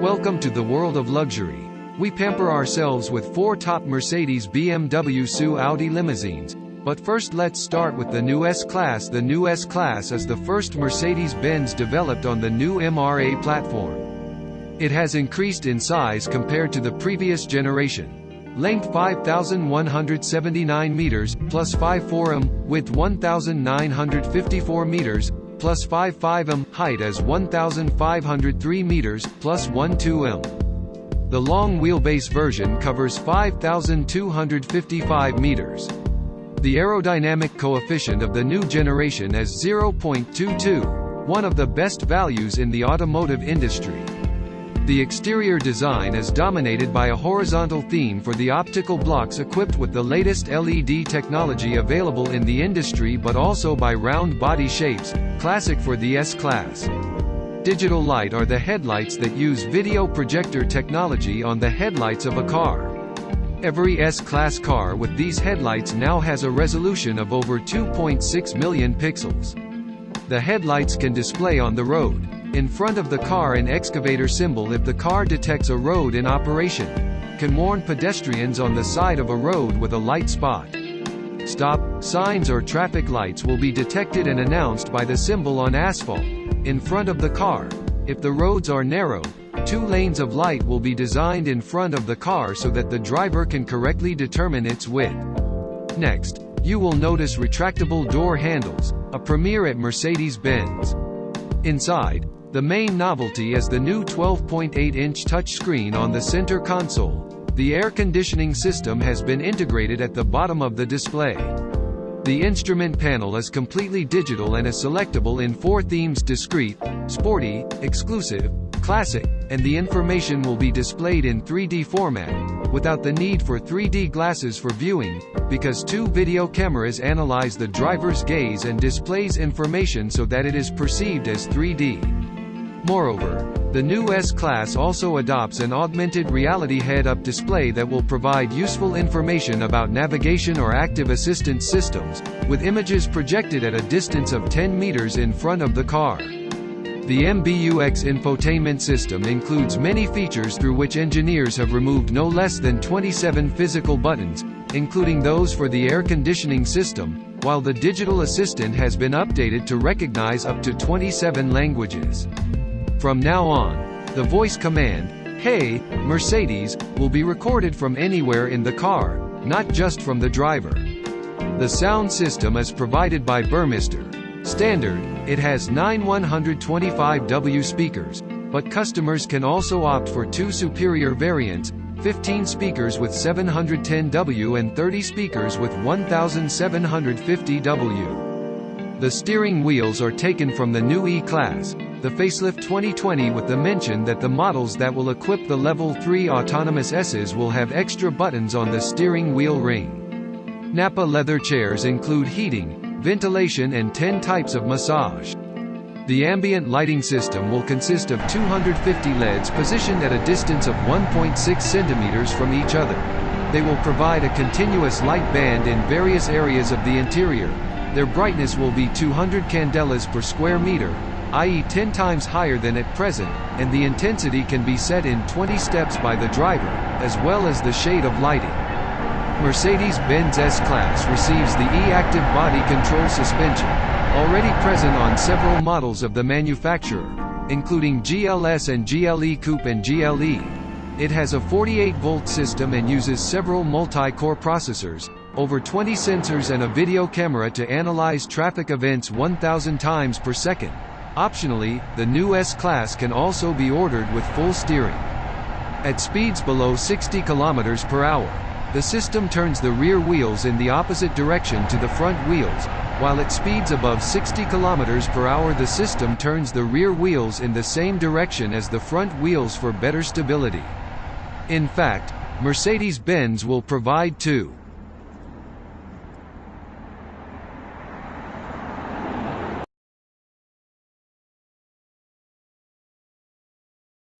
Welcome to the world of luxury. We pamper ourselves with four top Mercedes BMW SU Audi limousines. But first let's start with the new S-Class. The new S-Class is the first Mercedes-Benz developed on the new MRA platform. It has increased in size compared to the previous generation. Length 5,179 meters, plus 5 m, width 1,954 meters, plus 5 m, height as 1,503 meters, plus 1 m. The long wheelbase version covers 5,255 meters. The aerodynamic coefficient of the new generation is 0.22, one of the best values in the automotive industry. The exterior design is dominated by a horizontal theme for the optical blocks equipped with the latest LED technology available in the industry but also by round body shapes, classic for the S-Class. Digital light are the headlights that use video projector technology on the headlights of a car. Every S-Class car with these headlights now has a resolution of over 2.6 million pixels. The headlights can display on the road, in front of the car an excavator symbol if the car detects a road in operation, can warn pedestrians on the side of a road with a light spot. Stop, signs or traffic lights will be detected and announced by the symbol on asphalt, in front of the car. If the roads are narrow, two lanes of light will be designed in front of the car so that the driver can correctly determine its width. Next, you will notice retractable door handles, a premiere at Mercedes-Benz. Inside, the main novelty is the new 12.8-inch touchscreen on the center console. The air conditioning system has been integrated at the bottom of the display. The instrument panel is completely digital and is selectable in four themes discrete, sporty, exclusive, classic, and the information will be displayed in 3D format, without the need for 3D glasses for viewing, because two video cameras analyze the driver's gaze and displays information so that it is perceived as 3D. Moreover, the new S-Class also adopts an augmented reality head-up display that will provide useful information about navigation or active assistance systems, with images projected at a distance of 10 meters in front of the car. The MBUX infotainment system includes many features through which engineers have removed no less than 27 physical buttons, including those for the air conditioning system, while the digital assistant has been updated to recognize up to 27 languages. From now on, the voice command, Hey, Mercedes, will be recorded from anywhere in the car, not just from the driver. The sound system is provided by Burmester. Standard, it has nine 125W speakers, but customers can also opt for two superior variants, 15 speakers with 710W and 30 speakers with 1750W. The steering wheels are taken from the new E-Class, the facelift 2020 with the mention that the models that will equip the Level 3 autonomous S's will have extra buttons on the steering wheel ring. Nappa leather chairs include heating, ventilation and 10 types of massage. The ambient lighting system will consist of 250 LEDs positioned at a distance of 1.6 centimeters from each other. They will provide a continuous light band in various areas of the interior. Their brightness will be 200 candelas per square meter, i.e. 10 times higher than at present, and the intensity can be set in 20 steps by the driver, as well as the shade of lighting. Mercedes-Benz S-Class receives the E-Active Body Control Suspension, already present on several models of the manufacturer, including GLS and GLE Coupe and GLE. It has a 48-volt system and uses several multi-core processors, over 20 sensors and a video camera to analyze traffic events 1000 times per second. Optionally, the new S-Class can also be ordered with full steering. At speeds below 60 km per hour, the system turns the rear wheels in the opposite direction to the front wheels, while at speeds above 60 km per hour the system turns the rear wheels in the same direction as the front wheels for better stability. In fact, Mercedes-Benz will provide two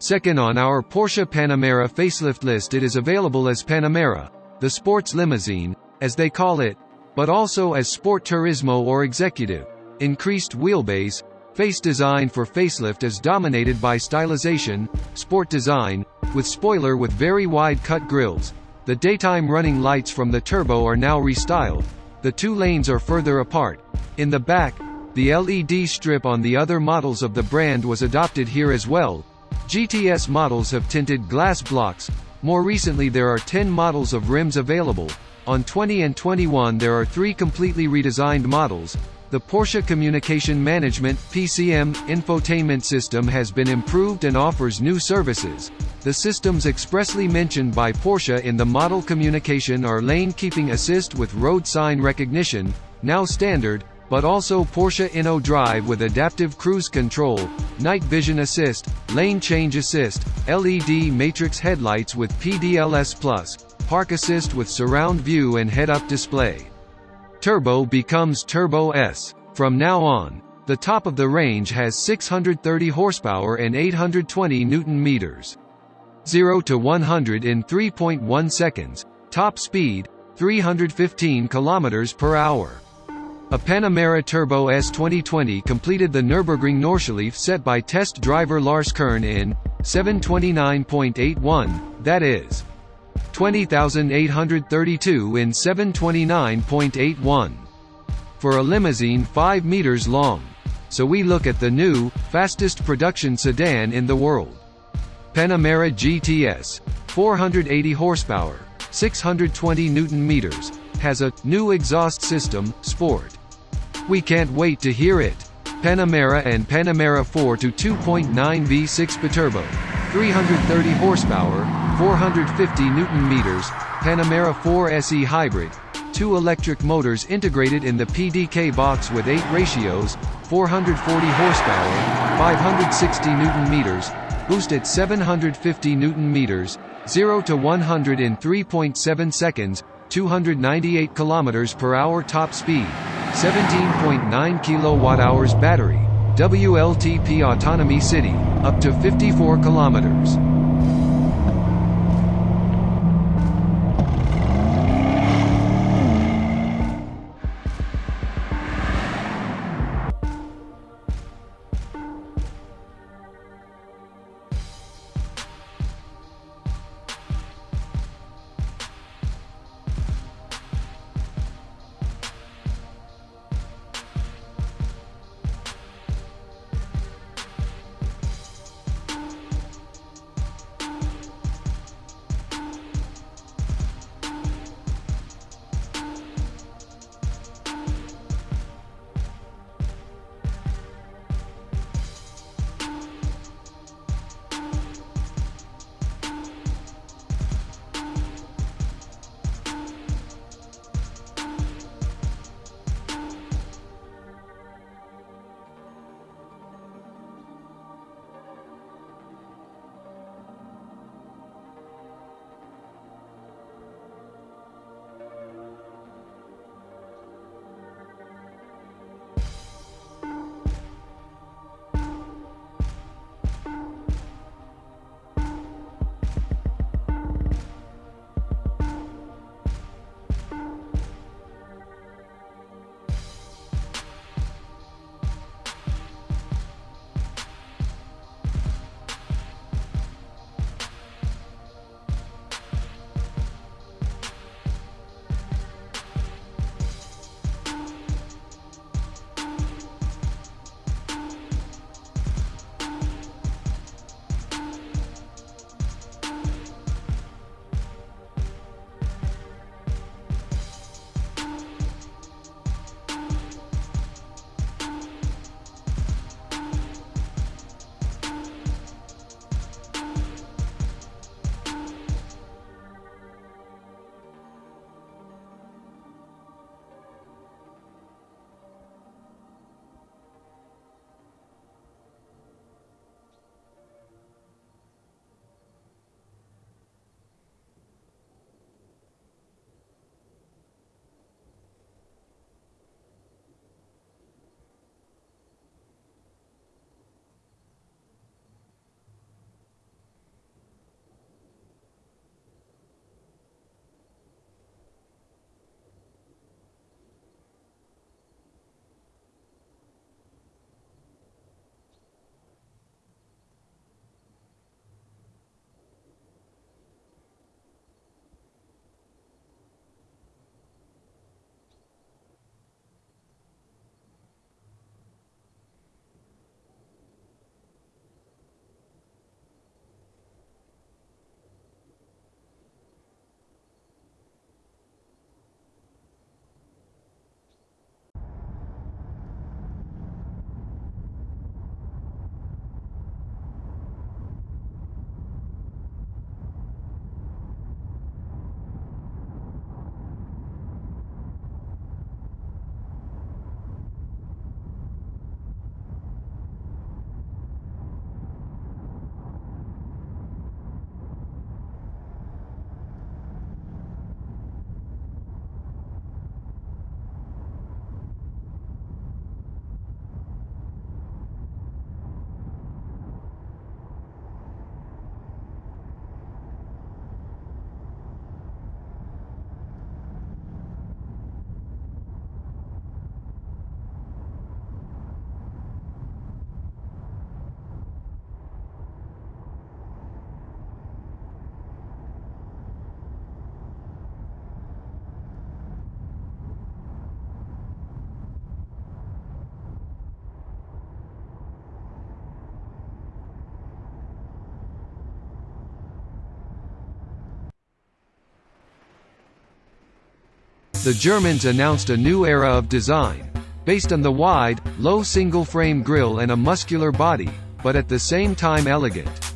Second on our Porsche Panamera facelift list it is available as Panamera, the sports limousine, as they call it, but also as Sport Turismo or Executive, increased wheelbase, Face design for facelift is dominated by stylization, sport design, with spoiler with very wide cut grills. The daytime running lights from the turbo are now restyled. The two lanes are further apart. In the back, the LED strip on the other models of the brand was adopted here as well. GTS models have tinted glass blocks. More recently there are 10 models of rims available. On 20 and 21 there are three completely redesigned models. The Porsche Communication Management PCM infotainment system has been improved and offers new services. The systems expressly mentioned by Porsche in the model communication are lane keeping assist with road sign recognition, now standard, but also Porsche InnoDrive with adaptive cruise control, night vision assist, lane change assist, LED matrix headlights with PDLS Plus, park assist with surround view and head-up display. Turbo becomes Turbo S. From now on, the top of the range has 630 horsepower and 820 newton meters. 0 to 100 in 3.1 seconds. Top speed 315 kilometers per hour. A Panamera Turbo S 2020 completed the Nürburgring Nordschleife set by test driver Lars Kern in 729.81, that is 20,832 in 729.81. For a limousine 5 meters long. So we look at the new, fastest production sedan in the world. Panamera GTS. 480 horsepower, 620 newton meters, has a new exhaust system, Sport. We can't wait to hear it. Panamera and Panamera 4 to 2.9 V6 Biturbo. 330 horsepower, 450 newton meters, Panamera 4 SE hybrid, two electric motors integrated in the PDK box with 8 ratios, 440 horsepower, 560 newton meters, boost at 750 newton meters, 0 to 100 in 3.7 seconds, 298 kilometers per hour top speed, 17.9 kilowatt-hours battery, WLTP Autonomy City, up to 54 kilometers. The Germans announced a new era of design, based on the wide, low single-frame grille and a muscular body, but at the same time elegant.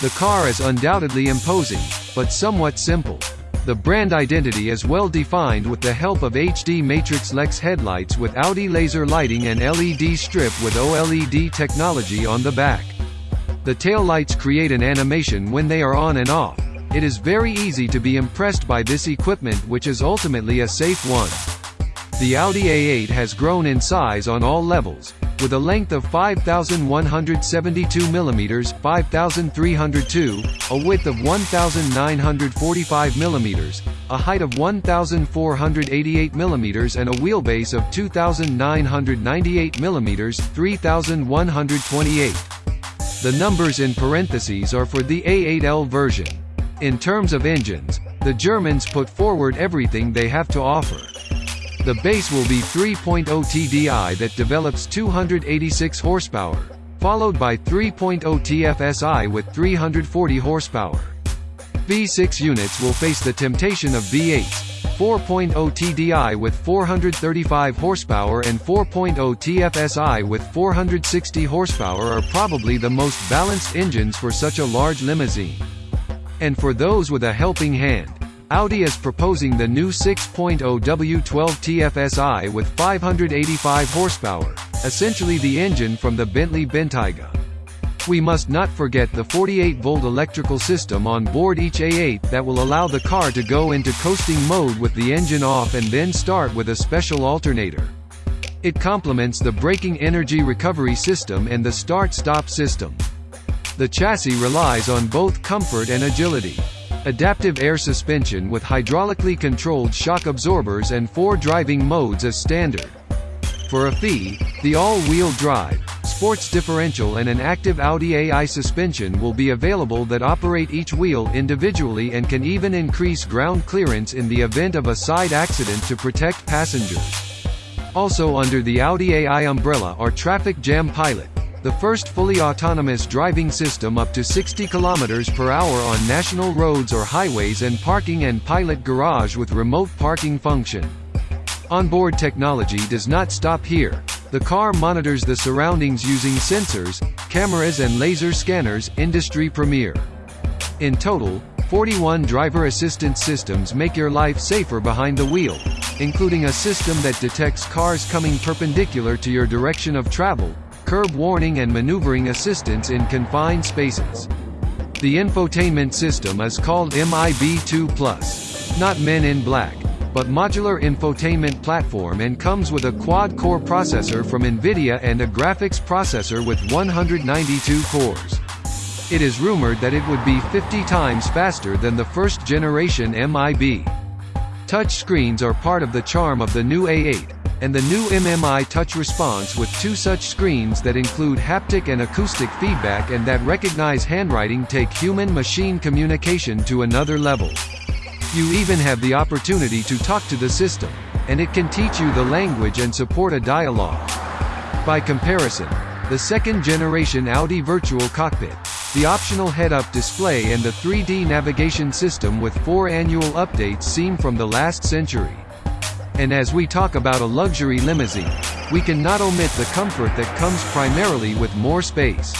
The car is undoubtedly imposing, but somewhat simple. The brand identity is well defined with the help of HD Matrix LED headlights with Audi laser lighting and LED strip with OLED technology on the back. The taillights create an animation when they are on and off. It is very easy to be impressed by this equipment which is ultimately a safe one. The Audi A8 has grown in size on all levels, with a length of 5,172 mm 5,302, a width of 1,945 mm, a height of 1,488 mm and a wheelbase of 2,998 mm 3,128. The numbers in parentheses are for the A8L version. In terms of engines, the Germans put forward everything they have to offer. The base will be 3.0 TDI that develops 286 horsepower, followed by 3.0 TFSI with 340 horsepower. V6 units will face the temptation of V8, 4.0 TDI with 435 horsepower and 4.0 TFSI with 460 horsepower are probably the most balanced engines for such a large limousine. And for those with a helping hand, Audi is proposing the new 6.0 W12 TFSI with 585 horsepower, essentially the engine from the Bentley Bentayga. We must not forget the 48-volt electrical system on board each A8 that will allow the car to go into coasting mode with the engine off and then start with a special alternator. It complements the braking energy recovery system and the start-stop system. The chassis relies on both comfort and agility. Adaptive air suspension with hydraulically controlled shock absorbers and four driving modes is standard. For a fee, the all-wheel drive, sports differential and an active Audi AI suspension will be available that operate each wheel individually and can even increase ground clearance in the event of a side accident to protect passengers. Also under the Audi AI umbrella are Traffic Jam Pilot, the first fully autonomous driving system up to 60 km per hour on national roads or highways and parking and pilot garage with remote parking function. Onboard technology does not stop here. The car monitors the surroundings using sensors, cameras and laser scanners, industry premiere. In total, 41 driver assistance systems make your life safer behind the wheel, including a system that detects cars coming perpendicular to your direction of travel, curb warning and maneuvering assistance in confined spaces. The infotainment system is called MIB2 Plus, not Men in Black, but modular infotainment platform and comes with a quad-core processor from NVIDIA and a graphics processor with 192 cores. It is rumored that it would be 50 times faster than the first generation MIB. Touch screens are part of the charm of the new A8, and the new MMI Touch Response with two such screens that include haptic and acoustic feedback and that recognize handwriting take human-machine communication to another level. You even have the opportunity to talk to the system, and it can teach you the language and support a dialogue. By comparison, the second-generation Audi Virtual Cockpit, the optional head-up display and the 3D navigation system with four annual updates seem from the last century. And as we talk about a luxury limousine, we can not omit the comfort that comes primarily with more space.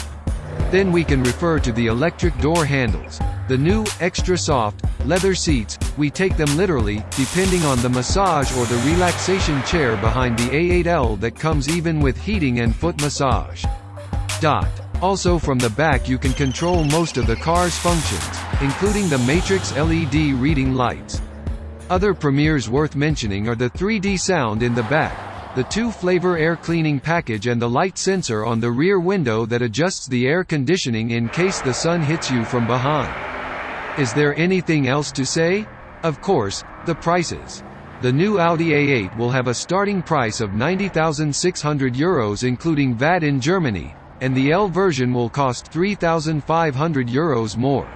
Then we can refer to the electric door handles, the new, extra soft, leather seats, we take them literally, depending on the massage or the relaxation chair behind the A8L that comes even with heating and foot massage. Dot. Also from the back you can control most of the car's functions, including the Matrix LED reading lights. Other premieres worth mentioning are the 3D sound in the back, the two-flavor air cleaning package and the light sensor on the rear window that adjusts the air conditioning in case the sun hits you from behind. Is there anything else to say? Of course, the prices. The new Audi A8 will have a starting price of 90,600 euros including VAT in Germany, and the L version will cost 3,500 euros more.